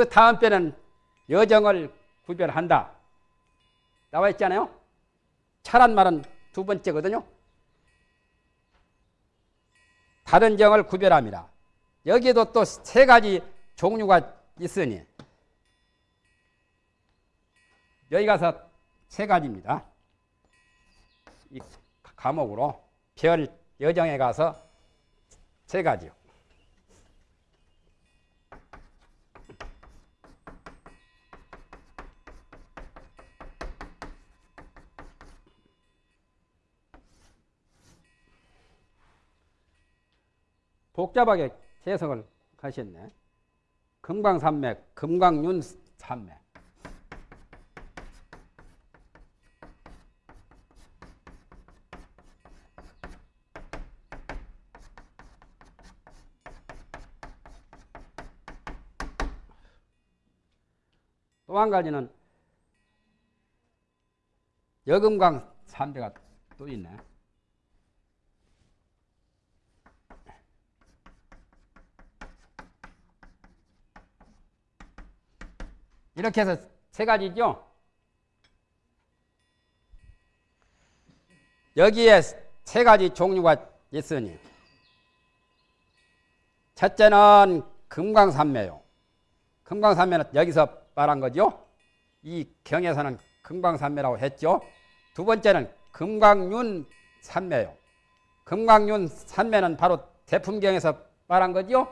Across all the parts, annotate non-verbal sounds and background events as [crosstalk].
그 다음 배는 여정을 구별한다. 나와 있잖아요. 차란 말은 두 번째거든요. 다른 정을 구별합니다. 여기에도 또 세 가지 종류가 있으니 여기 가서 세 가지입니다. 이 과목으로 별 여정에 가서 세 가지요. 복잡하게 해석을 하셨네. 금강산맥, 금강윤 산맥. 또 한 가지는 여금강 산대가 또 있네. 이렇게 해서 세 가지죠. 여기에 세 가지 종류가 있으니 첫째는 금강산매요. 금강산매는 여기서 말한 거죠. 이 경에서는 금강산매라고 했죠. 두 번째는 금강윤 산매요. 금강윤 산매는 바로 대품경에서 말한 거죠.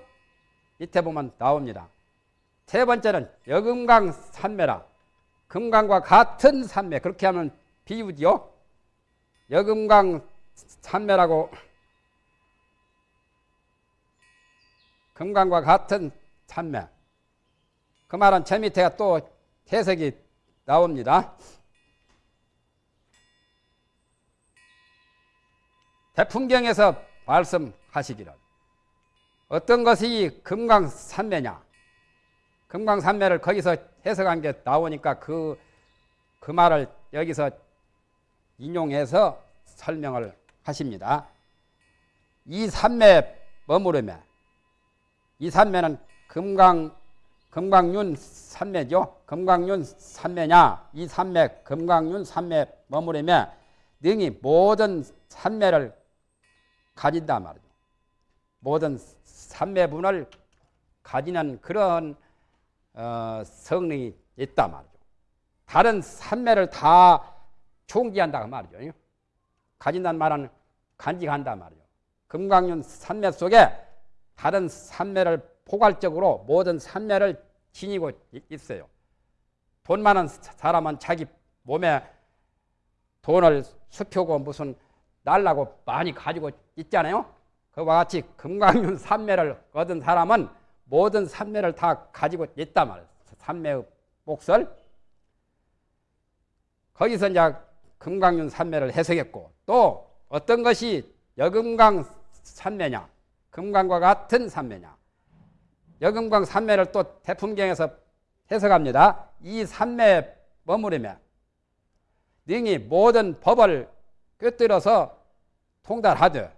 밑에 보면 나옵니다. 세 번째는 여금강 산매라. 금강과 같은 산매. 그렇게 하면 비유지요. 여금강 산매라고 금강과 같은 산매. 그 말은 제 밑에가 또 해석이 나옵니다. 대풍경에서 말씀하시기를 어떤 것이 금강산매냐 금강산매를 거기서 해석한 게 나오니까 그, 그 말을 여기서 인용해서 설명을 하십니다. 이 산매 머무르며 이 산매는 금강 금강윤 산매죠. 금강윤 산매냐 이 산매 금강윤 산매 머무르며 능히 모든 산매를 가진다 말이죠. 모든 산매분을 가지는 그런 어, 성능이 있다 말이죠. 다른 산매를 다 총지한다 그 말이죠. 가진다는 말은 간직한다 말이죠. 금강윤 산매 속에 다른 산매를 포괄적으로 모든 산매를 지니고 있어요. 돈 많은 사람은 자기 몸에 돈을 수표고 무슨 날라고 많이 가지고 있잖아요. 그와 같이 금강윤 산매를 얻은 사람은 모든 산매를 다 가지고 있단 말이에요. 산매의 몫을. 거기서 이제 금강윤 산매를 해석했고 또 어떤 것이 여금강 산매냐 금강과 같은 산매냐 여금강 산매를 또 대품경에서 해석합니다. 이 산매에 머무르며 능히 모든 법을 꿰뚫어서 통달하되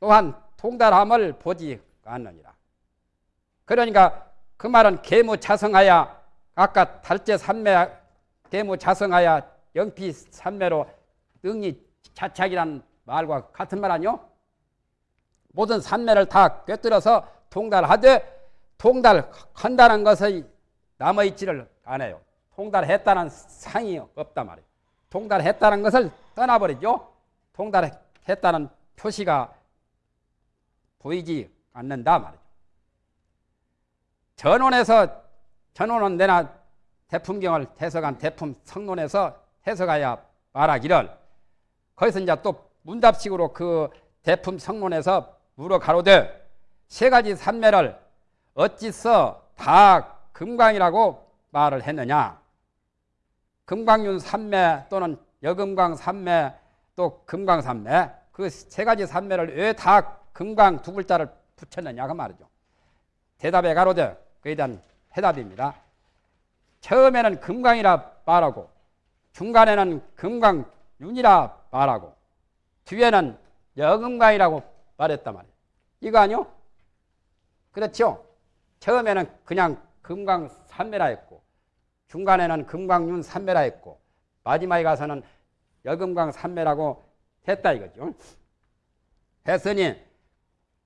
또한 통달함을 보지 않느니라. 그러니까 그 말은 계무자성하야 아까 달제 산매 계무자성하야 영피 산매로 능히 자착이란 말과 같은 말 아니요? 모든 산매를 다 꿰뚫어서 통달하되 통달한다는 것이 남아있지를 않아요. 통달했다는 상이 없단 말이에요. 통달했다는 것을 떠나버리죠. 통달했다는 표시가 보이지 않는다 말이죠. 전원에서 전원은 내나 대품경을 해석한 대품 성론에서 해석하여 말하기를. 거기서 이제 또 문답식으로 그 대품 성론에서 물어 가로되 세 가지 산매를 어찌서 다 금광이라고 말을 했느냐? 금광윤 산매 또는 여금광 산매 또 금광 산매. 그 세 가지 산매를 왜 다 금광 두 글자를 붙였느냐 그 말이죠. 대답에 가로되 그에 대한 해답입니다. 처음에는 금강이라 말하고 중간에는 금강윤이라 말하고 뒤에는 여금강이라고 말했단 말이에요. 이거 아니요? 그렇죠? 처음에는 그냥 금강산매라 했고 중간에는 금강윤 산매라 했고 마지막에 가서는 여금강 산매라고 했다 이거죠. 했으니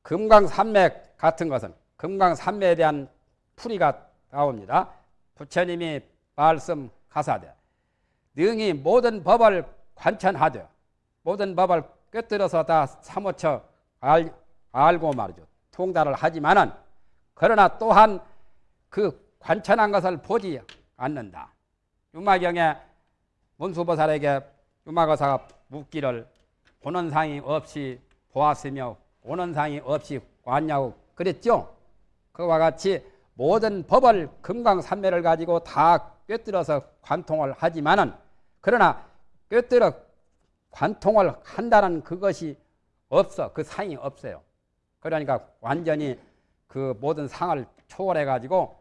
금강 산맥 같은 것은 금강산매에 대한 풀이가 나옵니다. 부처님이 말씀하사되 능히 모든 법을 관천하되 모든 법을 꿰뚫어서 다 사무쳐 알, 알고 말이죠. 통달을 하지만은 그러나 또한 그 관천한 것을 보지 않는다. 유마경에 문수보살에게 유마거사가 묻기를 보는 상이 없이 보았으며 오는 상이 없이 왔냐고 그랬죠. 그와 같이 모든 법을 금강산매를 가지고 다 꿰뚫어서 관통을 하지만은 그러나 꿰뚫어 관통을 한다는 그것이 없어 그 상이 없어요. 그러니까 완전히 그 모든 상을 초월해 가지고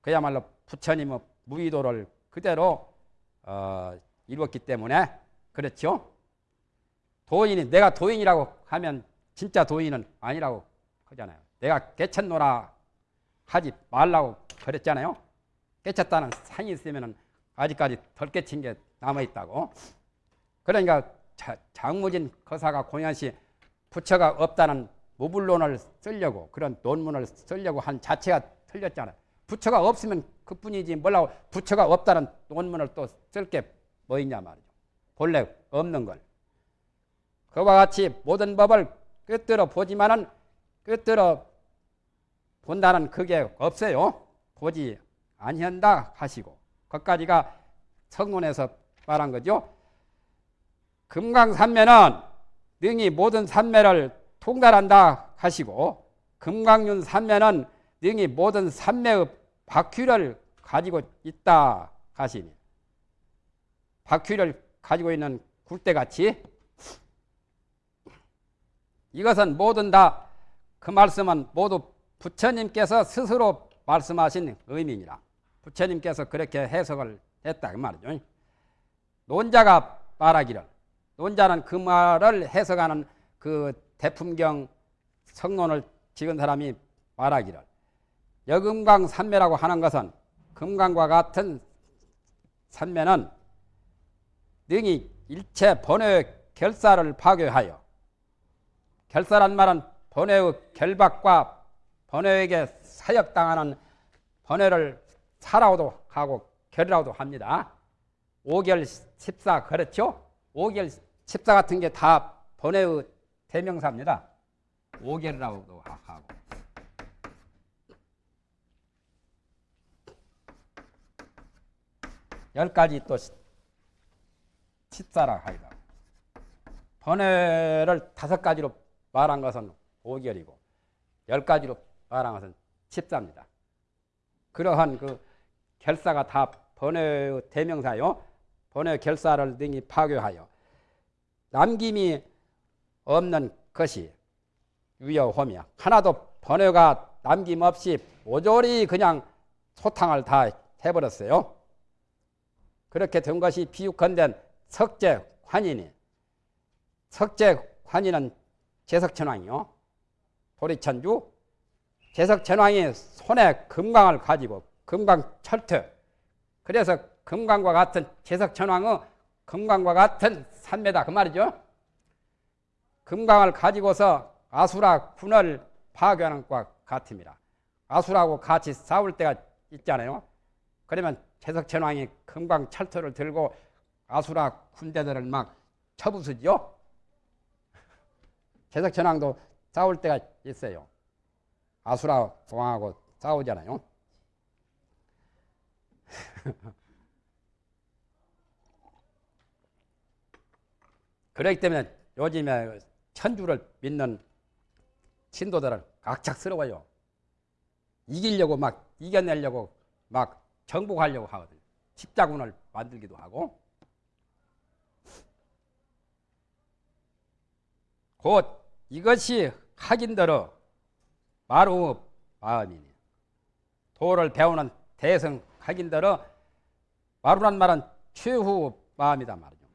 그야말로 부처님의 무의도를 그대로 어, 이루었기 때문에 그렇죠. 도인이 내가 도인이라고 하면 진짜 도인은 아니라고 하잖아요. 내가 개쳤노라 하지 말라고 그랬잖아요. 깨쳤다는 상이 있으면 아직까지 덜 깨친 게 남아 있다고. 그러니까 자, 장무진 거사가 공연시 부처가 없다는 무불론을 쓰려고 그런 논문을 쓰려고 한 자체가 틀렸잖아요. 부처가 없으면 그뿐이지 뭐라고 부처가 없다는 논문을 또 쓸 게 뭐 있냐 말이죠. 본래 없는 걸. 그와 같이 모든 법을 꿰뚫어 보지만은 꿰뚫어 본다는 그게 없어요. 보지 아니한다 하시고 거기까지가 성론에서 말한 거죠. 금강산매는 능히 모든 산매를 통달한다 하시고 금강윤 산매는 능히 모든 산매의 바퀴를 가지고 있다 하시니 바퀴를 가지고 있는 굴대같이 이것은 모든 다 그 말씀은 모두 부처님께서 스스로 말씀하신 의미니라. 부처님께서 그렇게 해석을 했다 그 말이죠. 논자가 말하기를 논자는 그 말을 해석하는 그 대품경 성론을 지은 사람이 말하기를 여금강 산매라고 하는 것은 금강과 같은 산매는 능히 일체 번외의 결사를 파괴하여 결사란 말은 번외의 결박과 번외에게 사역당하는 번외를 사라고도 하고 결이라고도 합니다. 오결 십사 그렇죠? 오결 십사 같은 게 다 번외의 대명사입니다. 오결이라고도 하고. 열 가지 또 십사라 하이다. 번외를 다섯 가지로 말한 것은 오결이고 열 가지로 말한 것은 십사입니다. 그러한 그 결사가 다 번외의 대명사요. 번외 결사를 등이 파괴하여 남김이 없는 것이 유여호며 하나도 번외가 남김없이 모조리 그냥 소탕을 다 해버렸어요. 그렇게 된 것이 비육건된 석재 환인이 석재 환인은 제석천왕이요. 도리천주 제석천왕이 손에 금강을 가지고 금강 철퇴 그래서 금강과 같은 제석천왕의 금강과 같은 산매다 그 말이죠. 금강을 가지고서 아수라 군을 파괴하는 것과 같습니다. 아수라하고 같이 싸울 때가 있잖아요. 그러면 제석천왕이 금강 철퇴를 들고 아수라 군대들을 막 쳐부수죠. 제석천왕도 [laughs] 싸울 때가 있어요. 아수라 왕하고 싸우잖아요. [laughs] 그렇기 때문에 요즘에 천주를 믿는 신도들은 악착스러워요. 이기려고 막 이겨내려고 막 정복하려고 하거든요. 십자군을 만들기도 하고 곧 이것이 하긴더러 마루 마음이니 도를 배우는 대성 하긴더러 마루란 말은 최후 마음이다 말이죠.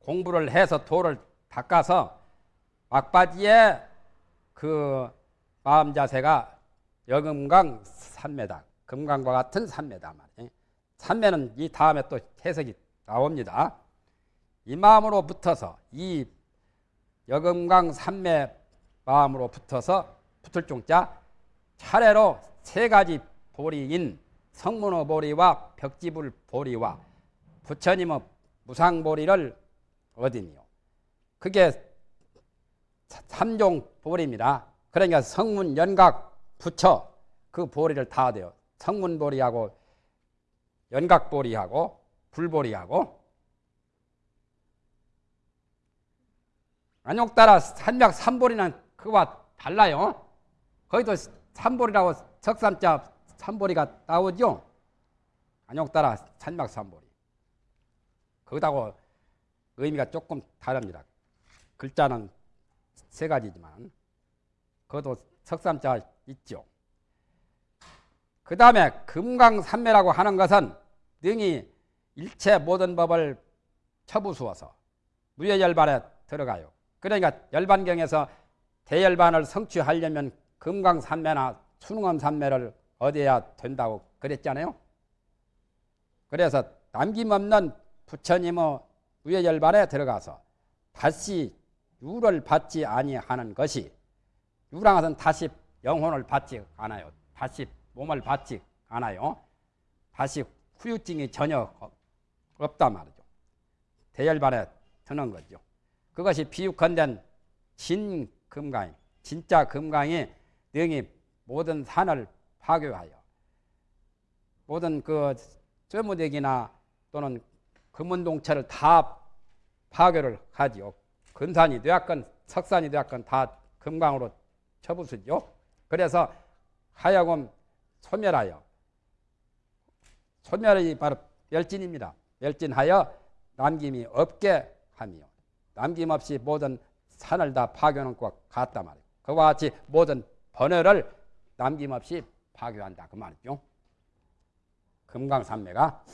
공부를 해서 도를 닦아서 막바지에 그 마음 자세가 여금강 산매다. 금강과 같은 산매다 말이에요. 산매는 이 다음에 또 해석이 나옵니다. 이 마음으로 붙어서 이 여금강 산매 마음으로 붙어서 붙을 종자 차례로 세 가지 보리인 성문호 보리와 벽지불 보리와 부처님의 무상 보리를 얻으니요. 그게 삼종 보리입니다. 그러니까 성문, 연각, 부처 그 보리를 다 돼요. 성문 보리하고 연각 보리하고 불보리하고 안욕 따라 산맥 삼보리는 그와 달라요. 거기도 삼보리라고 석삼자 삼보리가 나오죠. 안욕 따라 산맥 삼보리. 거기다고 의미가 조금 다릅니다. 글자는 세 가지지만 그것도 석삼자 있죠. 그 다음에 금강산매라고 하는 것은 능히 일체 모든 법을 처부수어서 무예열반에 들어가요. 그러니까 열반경에서 대열반을 성취하려면 금강산매나 수능엄산매를 얻어야 된다고 그랬잖아요. 그래서 남김없는 부처님의 우예열반에 들어가서 다시 유를 받지 아니하는 것이 유랑 것은 다시 영혼을 받지 않아요. 다시 몸을 받지 않아요. 다시 후유증이 전혀 없단 말이죠. 대열반에 드는 거죠. 그것이 비유컨된 진금강이 진짜 금강이 능히 모든 산을 파괴하여 모든 그 쇠무대기나 또는 금은동체를 다 파괴를 하지요. 근산이 되었건 석산이 되었건 다 금강으로 쳐부수죠. 그래서 하여금 소멸하여 소멸이 바로 멸진입니다. 멸진하여 남김이 없게 하며 남김없이 모든 산을 다것 같다 말이에요. 그와 같이 모든 번뇌를 남김없이 파괴한다 그 말이죠. 금강산매가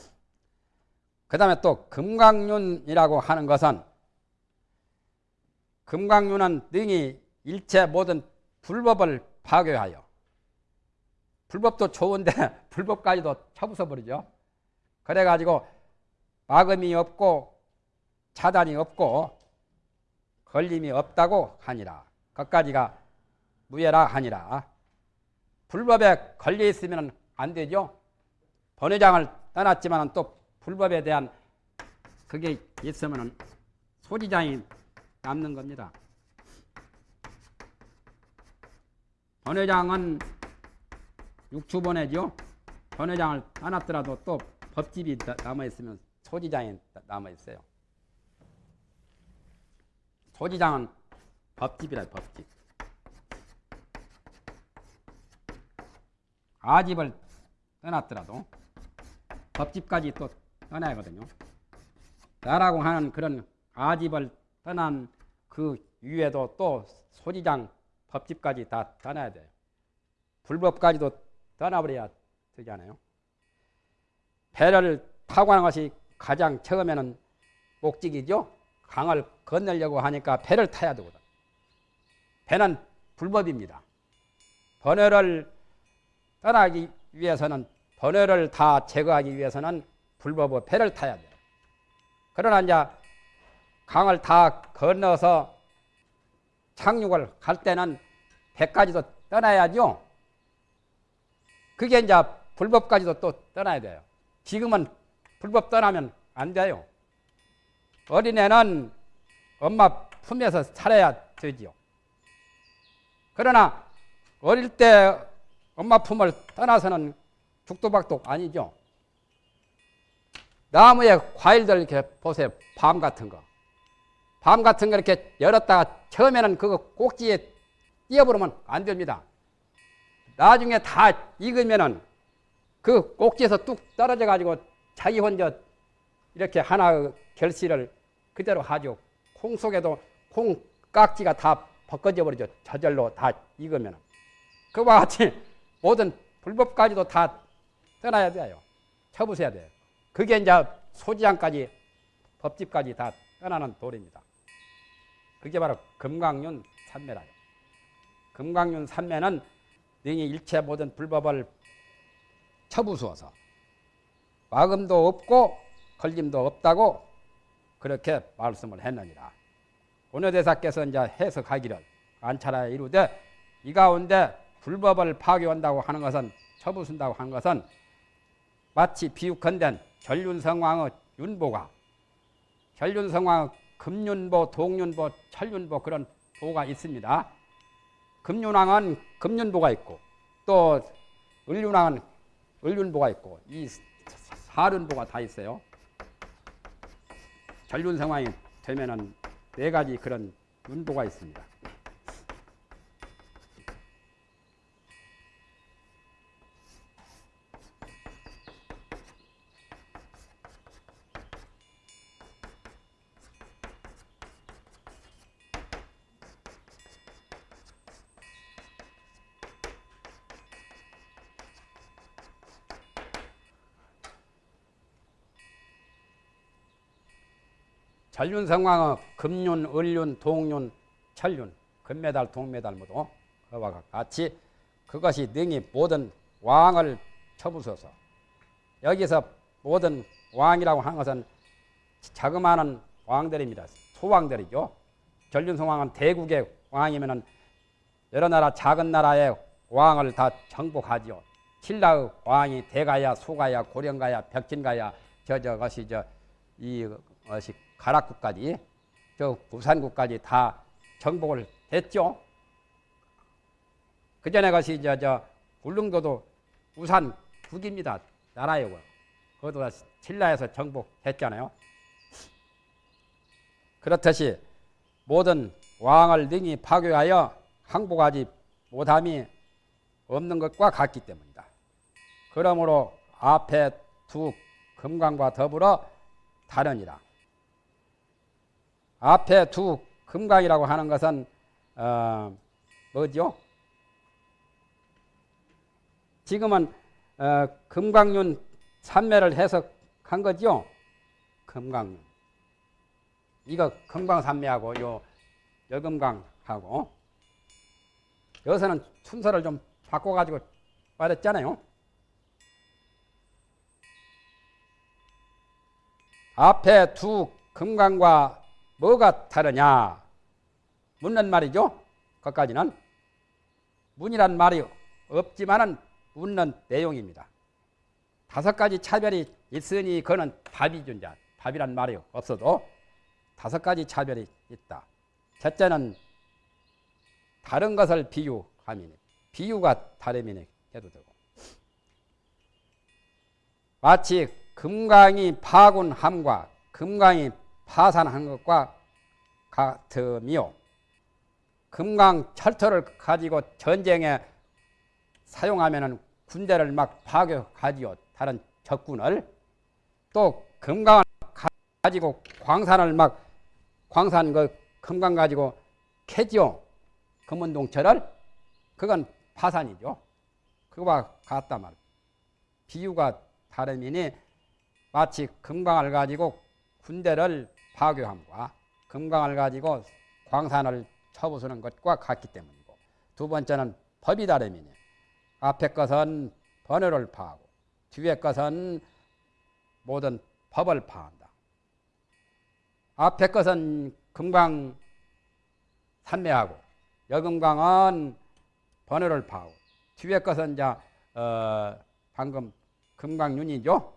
그 다음에 또 금강륜이라고 하는 것은 금강륜은 능히 일체 모든 불법을 파괴하여 불법도 좋은데 [laughs] 불법까지도 쳐부숴 버리죠. 그래가지고 막음이 없고 차단이 없고 걸림이 없다고 하니라. 그까지가 무예라 하니라. 불법에 걸려 있으면 안 되죠. 번외장을 떠났지만 또 불법에 대한 그게 있으면 소지장이 남는 겁니다. 번외장은 육추번외죠. 번외장을 떠났더라도 또 법집이 남아있으면 소지장이 남아있어요. 소지장은 법집이라 법집. 아집을 떠났더라도 법집까지 또 떠나야 하거든요. 나라고 하는 그런 아집을 떠난 그 위에도 또 소지장 법집까지 다 떠나야 돼요. 불법까지도 떠나버려야 되잖아요. 배를 타고 하는 것이 가장 처음에는 목적이죠. 강을 건너려고 하니까 배를 타야 되거든. 배는 불법입니다. 번뇌를 떠나기 위해서는 번뇌를 다 제거하기 위해서는 불법의 배를 타야 돼요. 그러나 이제 강을 다 건너서 착륙을 할 때는 배까지도 떠나야죠. 그게 이제 불법까지도 또 떠나야 돼요. 지금은 불법 떠나면 안 돼요. 어린애는 엄마 품에서 살아야 되지요. 그러나 어릴 때 엄마 품을 떠나서는 죽도박도 아니죠. 나무에 과일들 이렇게 보세요. 밤 같은 거. 밤 같은 거 이렇게 열었다가 처음에는 그거 꼭지에 띄어버리면 안 됩니다. 나중에 다 익으면은 그 꼭지에서 뚝 떨어져 가지고 자기 혼자 이렇게 하나 결실을 그대로 하죠. 콩 속에도 콩 깍지가 다 벗겨져 버리죠. 저절로 다 익으면. 그와 같이 모든 불법까지도 다 떠나야 돼요. 쳐부셔야 돼요. 그게 이제 소지장까지 법집까지 다 떠나는 도리입니다. 그게 바로 금강륜 삼매라요. 금강륜 삼매는 능히 일체 모든 불법을 쳐부수어서 마금도 없고 걸림도 없다고 그렇게 말씀을 했느니라. 원효대사께서 이제 해석하기를 안차라 이루되 이 가운데 불법을 파괴한다고 하는 것은 쳐부순다고 하는 것은 마치 비유컨된 전륜성왕의 윤보가 전륜성왕의 금윤보, 동윤보, 철윤보 그런 보가 있습니다. 금윤왕은 금윤보가 있고 또 을윤왕은 을윤보가 있고 이 사륜보가 다 있어요. 전륜성왕이 되면은 네 가지 그런 윤보가 있습니다. 전륜성왕의 금륜, 을륜, 동륜, 철륜, 금메달, 동메달 모두 그와 같이 그것이 능히 모든 왕을 쳐부숴서 여기서 모든 왕이라고 하는 것은 자그마한 왕들입니다. 소왕들이죠. 전륜성왕은 대국의 왕이면은 여러 나라 작은 나라의 왕을 다 정복하지요. 신라의 왕이 대가야, 소가야, 고령가야, 벽진가야, 저 저것이 저이 것이 가락국까지 저 부산국까지 다 정복을 했죠. 그 전에 것이 이제 저 울릉도도 우산 국입니다. 나라예요. 그것도 신라에서 정복했잖아요. 그렇듯이 모든 왕을 능히 파괴하여 항복하지 못함이 없는 것과 같기 때문이다. 그러므로 앞에 두 금강과 더불어 다르니라. 앞에 두 금강이라고 하는 것은 어, 뭐죠? 지금은 어, 금강륜 산매를 해석한 거죠. 금강륜. 이거 금강산매하고 요 여금강하고 여기서는 순서를 좀 바꿔가지고 말했잖아요. 앞에 두 금강과 뭐가 다르냐? 묻는 말이죠. 거기까지는 문이란 말이 없지만은 묻는 내용입니다. 다섯 가지 차별이 있으니 그는 답이 존재. 답이란 말이 없어도 다섯 가지 차별이 있다. 첫째는 다른 것을 비유함이니 비유가 다름이니 해도 되고 마치 금강이 파군함과 금강이 파산한 것과 같으며 금강 철터를 가지고 전쟁에 사용하면 군대를 막 파괴하지요. 다른 적군을 또 금강을 가지고 광산을 막 광산 그 금강 가지고 캐지요. 금은동철을 그건 파산이죠. 그거와 같다 말. 비유가 다름이니 마치 금강을 가지고 군대를 파괴함과 금강을 가지고 광산을 쳐부수는 것과 같기 때문이고 두 번째는 법이 다름이니 앞에 것은 번호를 파하고 뒤에 것은 모든 법을 파한다. 앞에 것은 금강 산매하고 여금강은 번호를 파하고 뒤에 것은 이제 어 방금 금강윤이죠.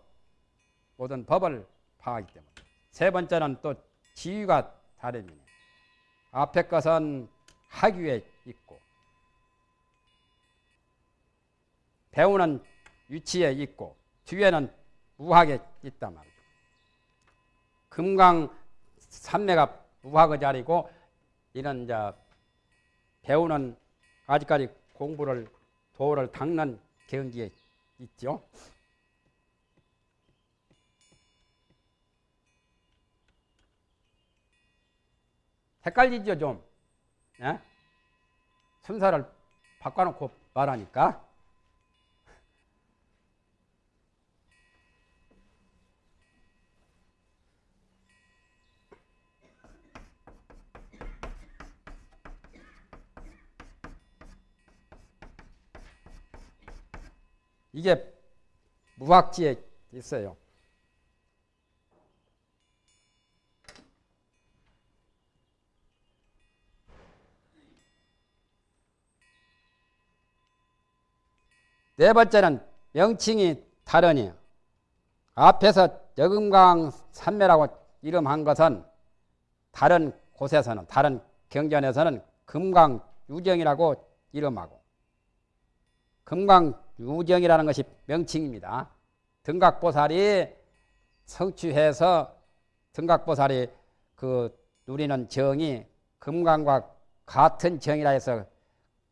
모든 법을 파하기 때문에 세 번째는 또 지위가 다름이네. 앞에 것은 학위에 있고 배우는 위치에 있고 뒤에는 무학에 있단 말이죠. 금강 삼매가 무학의 자리고 이런 이제 배우는 아직까지 공부를 도를 닦는 경기에 있죠. 헷갈리죠 좀. 예? 순서를 바꿔놓고 말하니까. 이게 무학지에 있어요. 네 번째는 명칭이 다르니 앞에서 여금강 산매라고 이름한 것은 다른 곳에서는 다른 경전에서는 금강 유정이라고 이름하고 금강 유정이라는 것이 명칭입니다. 등각보살이 성취해서 등각보살이 그 누리는 정이 금강과 같은 정이라 해서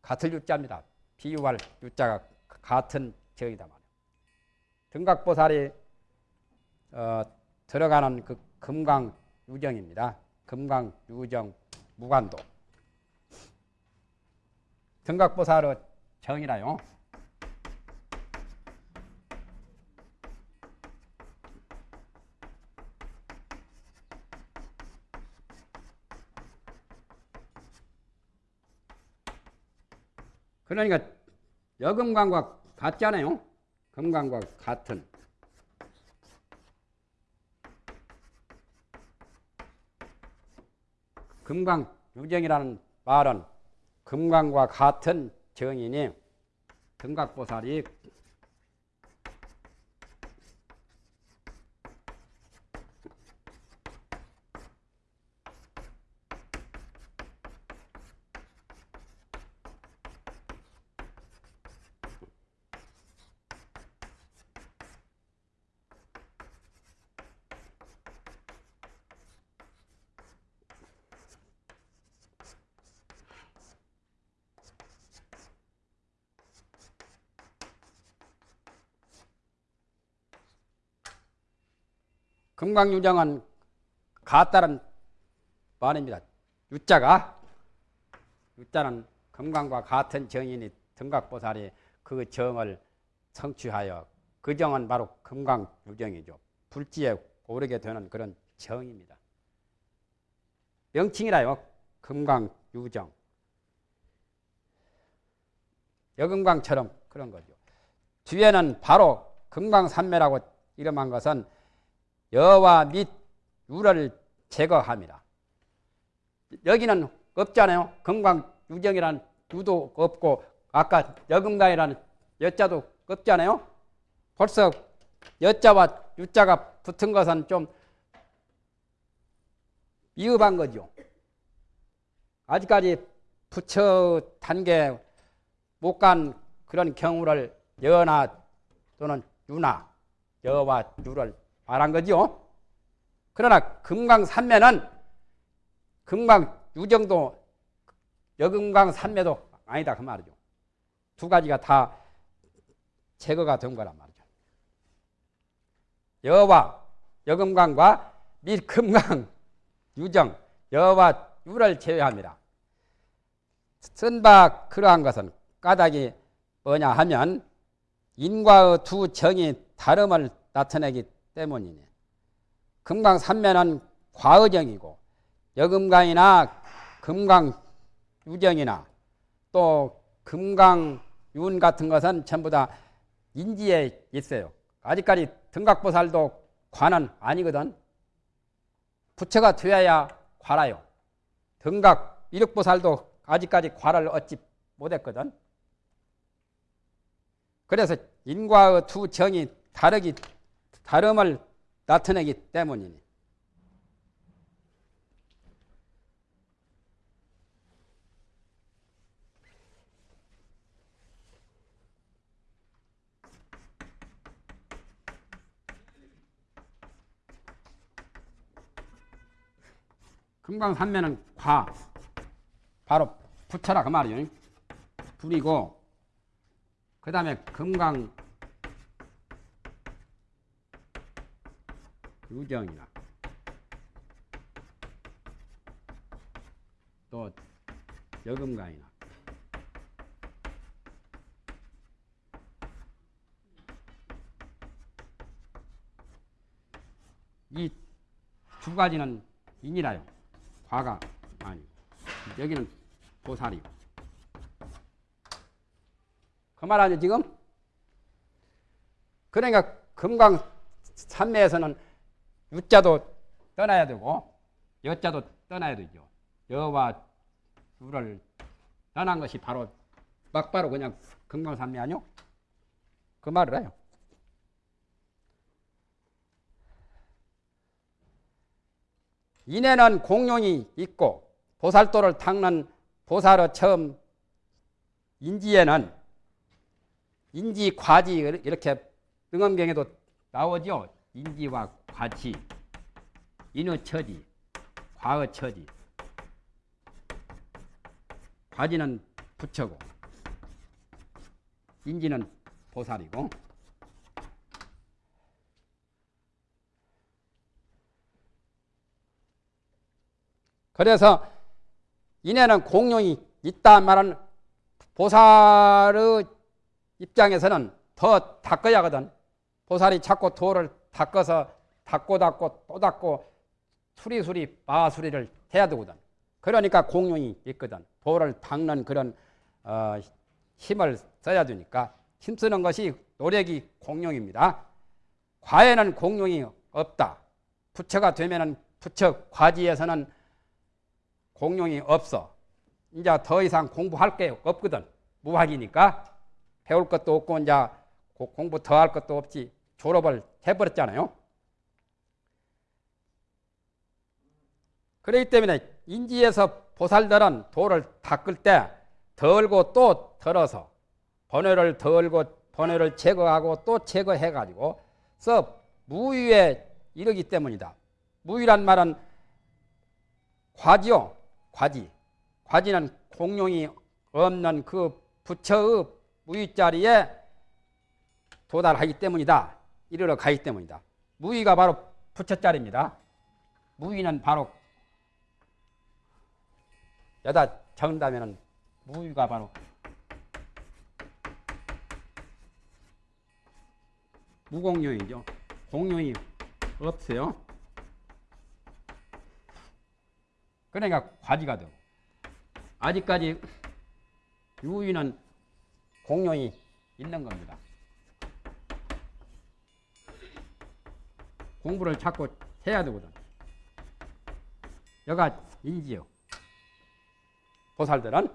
같을 유자입니다. 비유할 유자가 같은 정이다 말이에요. 등각보살이 어, 들어가는 그 금강 유정입니다. 금강 유정 무관도. 등각보살의 정이라요. 그러니까 여금강과 같잖아요. 금강과 같은. 금강 유정이라는 말은 금강과 같은 정이니 등각보살이 금강유정은 같다는 말입니다. 유자가 유자는 금강과 같은 정인이 등각보살이 그 정을 성취하여 그 정은 바로 금강유정이죠. 불지에 오르게 되는 그런 정입니다. 명칭이라요. 금강유정. 여금강처럼 그런 거죠. 뒤에는 바로 금강산매라고 이름한 것은 여와 및 유를 제거합니다. 여기는 없잖아요. 금강 유정이라는 유도 없고 아까 여금강이라는 여자도 없잖아요. 벌써 여자와 유자가 붙은 것은 좀 위험한 거죠. 아직까지 부처 단계 못 간 그런 경우를 여나 또는 유나 여와 유를 말한 거죠. 그러나 금강 산매는 금강 유정도 여금강 산매도 아니다 그 말이죠. 두 가지가 다 제거가 된 거란 말이죠. 여와 여금강과 밀금강 [laughs] 유정 여와 유를 제외합니다. 쓴바 그러한 것은 까닭이 뭐냐 하면 인과의 두 정이 다름을 나타내기 때문이네. 금강 삼면은 과의정이고 여금강이나 금강 유정이나 또 금강 윤 같은 것은 전부 다 인지에 있어요. 아직까지 등각보살도 관은 아니거든. 부처가 되어야 관아요. 등각 이력보살도 아직까지 관을 얻지 못했거든. 그래서 인과의 두 정이 다르기 다름을 나타내기 때문이니. 금강산면은 과 바로 부처라 그 말이요. 불이고 그 다음에 금강 유정이나 또 여금강이나 이 두 가지는 인이라요. 과가 아니 여기는 보살이요. 그말 아니요 지금? 그러니까 금강 산매에서는 유자도 떠나야 되고 여자도 떠나야 되죠. 여와 유를 떠난 것이 바로 막바로 그냥 금강산매 아니요? 그 말을 해요. 인에는 공룡이 있고 보살도를 닦는 보살의 처음 인지에는 인지 과지 이렇게 등엄경에도 나오죠. 인지와 과지, 인의 처지, 과의 처지. 과지는 부처고 인지는 보살이고 그래서 인에는 공룡이 있다 말은 보살의 입장에서는 더 닦아야 하거든. 보살이 자꾸 돌을 닦아서 닦고 닦고 또 닦고 수리수리 마수리를 해야 되거든. 그러니까 공룡이 있거든. 돌을 닦는 그런 어, 힘을 써야 되니까 힘쓰는 것이 노력이 공룡입니다. 과에는 공룡이 없다. 부처가 되면은 부처 과지에서는 공룡이 없어. 이제 더 이상 공부할 게 없거든. 무학이니까 배울 것도 없고 이제 공부 더 할 것도 없지 졸업을 해버렸잖아요. 그렇기 때문에 인지에서 보살들은 돌을 닦을 때 덜고 또 덜어서 번뇌를 덜고 번뇌를 제거하고 또 제거해가지고 서 무위에 이르기 때문이다. 무위란 말은 과지요. 과지. 과지는 공룡이 없는 그 부처의 무위 자리에 도달하기 때문이다. 이르러 가기 때문이다. 무위가 바로 부처 자리입니다. 무위는 바로 여다 적는다면 무위가 바로 무공룡이죠. 공룡이 없어요. 그러니까 과지가 되고 아직까지 유위는 공룡이 있는 겁니다. 공부를 자꾸 해야 되거든. 여가 인지요. 보살들은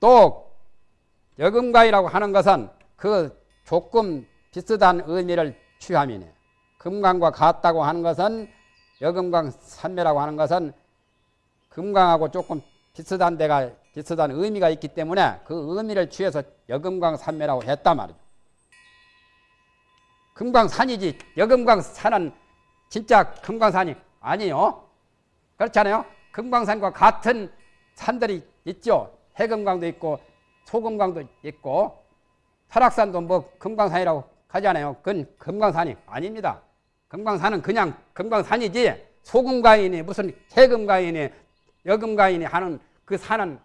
또 여금가이라고 하는 것은 그 조금 비슷한 의미를 취함이네. 금강과 같다고 하는 것은 여금강 산매라고 하는 것은 금강하고 조금 비슷한 데가 비슷한 의미가 있기 때문에 그 의미를 취해서 여금강 산매라고 했단 말이죠. 금강산이지 여금강산은 진짜 금강산이 아니요. 그렇잖아요. 금강산과 같은 산들이 있죠. 해금강도 있고 소금강도 있고 설악산도 뭐 금강산이라고 하잖아요. 그건 금강산이 아닙니다. 금강산은 그냥 금강산이지 소금강이니 무슨 해금강이니 여금강이니 하는 그 산은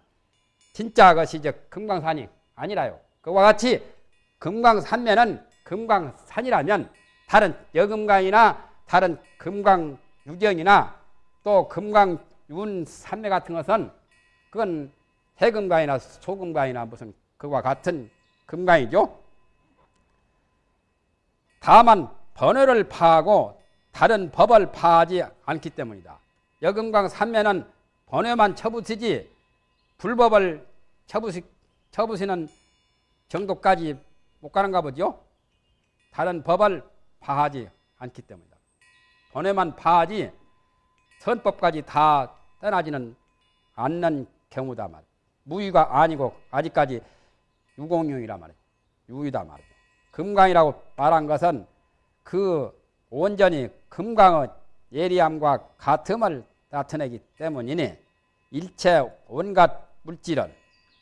진짜 것이 이제 금강산이 아니라요. 그와 같이 금강산면은 금강산이라면 다른 여금강이나 다른 금강유경이나 또 금강윤 산매 같은 것은 그건 해금강이나 소금강이나 무슨 그와 같은 금강이죠. 다만 번호를 파하고 다른 법을 파하지 않기 때문이다. 여금강 산매는 번호만 쳐부시지 불법을 쳐부시, 쳐부시는 정도까지 못 가는가 보죠. 다른 법을 파하지 않기 때문이다. 번호만 파하지 선법까지 다 떠나지는 않는 경우다 말. 무위가 아니고 아직까지 유공룡이라 말이죠. 유위다 말이죠. 금강이라고 말한 것은 그 온전히 금강의 예리함과 같음을 나타내기 때문이니 일체 온갖 물질은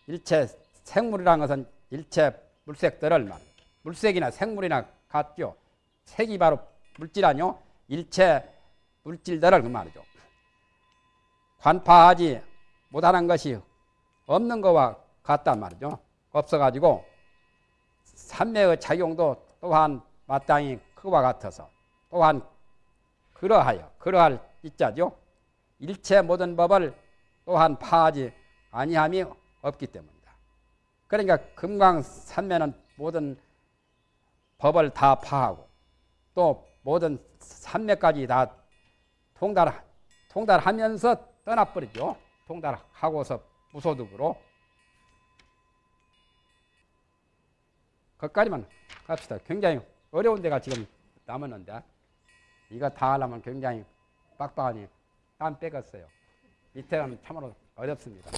일체 생물이라는 것은 일체 물색들을 말 물색이나 생물이나 같죠. 색이 바로 물질 아니요. 일체 물질들을 그 말이죠. 관파하지 못하는 것이 없는 것과 같단 말이죠. 없어가지고 삼매의 작용도 또한 마땅히 그와 같아서 또한 그러하여 그러할 있자죠. 일체 모든 법을 또한 파하지 아니함이 없기 때문이다. 그러니까 금강산매는 모든 법을 다 파하고 또 모든 산매까지 다 통달 통달하면서 떠나버리죠. 통달하고서 무소득으로 거기까지만 갑시다. 굉장히 어려운 데가 지금 남았는데 이거 다 하려면 굉장히 빡빡하니 땀 빼겠어요. 밑에는 참으로 어렵습니다.